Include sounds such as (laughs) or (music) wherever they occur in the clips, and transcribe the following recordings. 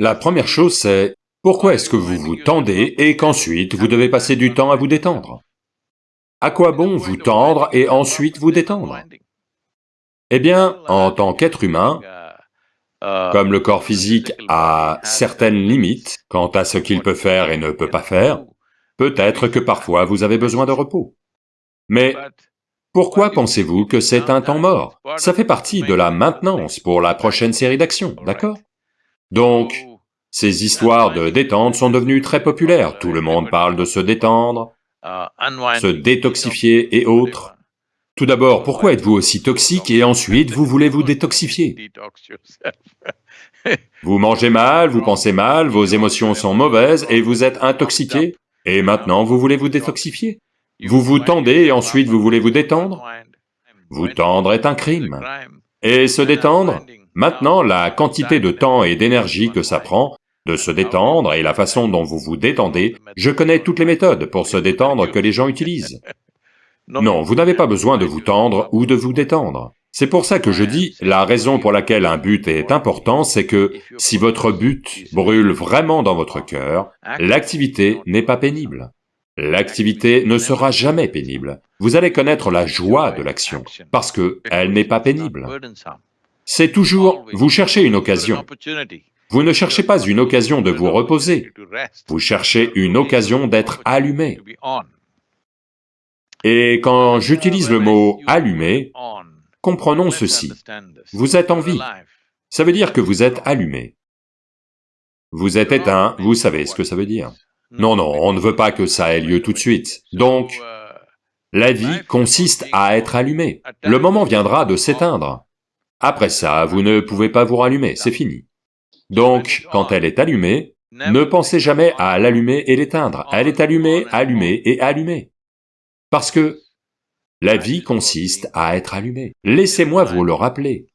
La première chose c'est, pourquoi est-ce que vous vous tendez et qu'ensuite vous devez passer du temps à vous détendre? À quoi bon vous tendre et ensuite vous détendre? Eh bien, en tant qu'être humain, comme le corps physique a certaines limites quant à ce qu'il peut faire et ne peut pas faire, peut-être que parfois vous avez besoin de repos. Mais pourquoi pensez-vous que c'est un temps mort? Ça fait partie de la maintenance pour la prochaine série d'actions, d'accord? Donc, ces histoires de détente sont devenues très populaires, tout le monde parle de se détendre, se détoxifier et autres. Tout d'abord, pourquoi êtes-vous aussi toxique et ensuite vous voulez vous détoxifier? (laughs) Vous mangez mal, vous pensez mal, vos émotions sont mauvaises et vous êtes intoxiqué, et maintenant vous voulez vous détoxifier? Vous vous tendez et ensuite vous voulez vous détendre? Vous tendre est un crime. Et se détendre? Maintenant, la quantité de temps et d'énergie que ça prend de se détendre et la façon dont vous vous détendez, je connais toutes les méthodes pour se détendre que les gens utilisent. Non, vous n'avez pas besoin de vous tendre ou de vous détendre. C'est pour ça que je dis, la raison pour laquelle un but est important, c'est que si votre but brûle vraiment dans votre cœur, l'activité n'est pas pénible. L'activité ne sera jamais pénible. Vous allez connaître la joie de l'action, parce que elle n'est pas pénible. C'est toujours, vous cherchez une occasion. Vous ne cherchez pas une occasion de vous reposer, vous cherchez une occasion d'être allumé. Et quand j'utilise le mot « allumé », comprenons ceci, vous êtes en vie, ça veut dire que vous êtes allumé. Vous êtes éteint, vous savez ce que ça veut dire. Non, non, on ne veut pas que ça ait lieu tout de suite. Donc, la vie consiste à être allumé. Le moment viendra de s'éteindre. Après ça, vous ne pouvez pas vous rallumer, c'est fini. Donc, quand elle est allumée, ne pensez jamais à l'allumer et l'éteindre, elle est allumée, allumée et allumée. Parce que la vie consiste à être allumée. Laissez-moi vous le rappeler.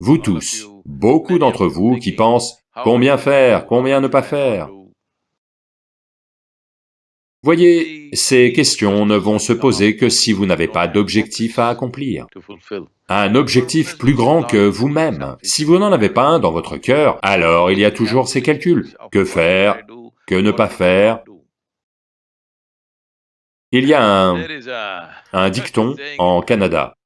Vous tous, beaucoup d'entre vous qui pensent combien faire, combien ne pas faire, Voyez, ces questions ne vont se poser que si vous n'avez pas d'objectif à accomplir. Un objectif plus grand que vous-même. Si vous n'en avez pas un dans votre cœur, alors il y a toujours ces calculs. Que faire? Que ne pas faire? Il y a un, dicton en Canada.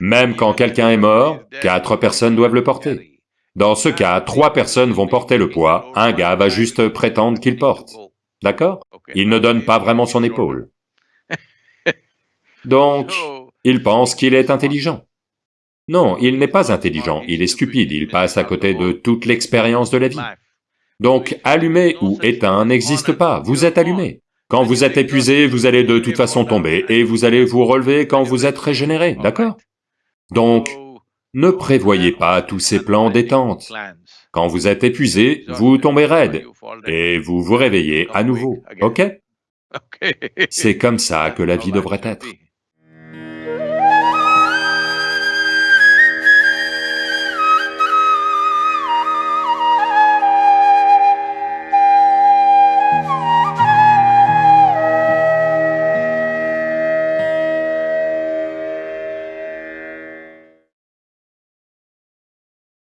Même quand quelqu'un est mort, quatre personnes doivent le porter. Dans ce cas, trois personnes vont porter le poids, un gars va juste prétendre qu'il porte. D'accord? Il ne donne pas vraiment son épaule. (laughs) Donc, il pense qu'il est intelligent. Non, il n'est pas intelligent, il est stupide, il passe à côté de toute l'expérience de la vie. Donc, allumé ou éteint n'existe pas, vous êtes allumé. Quand vous êtes épuisé, vous allez de toute façon tomber, et vous allez vous relever quand vous êtes régénéré, d'accord? Donc, ne prévoyez pas tous ces plans détente. Quand vous êtes épuisé, vous tombez raide, et vous vous réveillez à nouveau, ok? (laughs) C'est comme ça que la vie devrait être.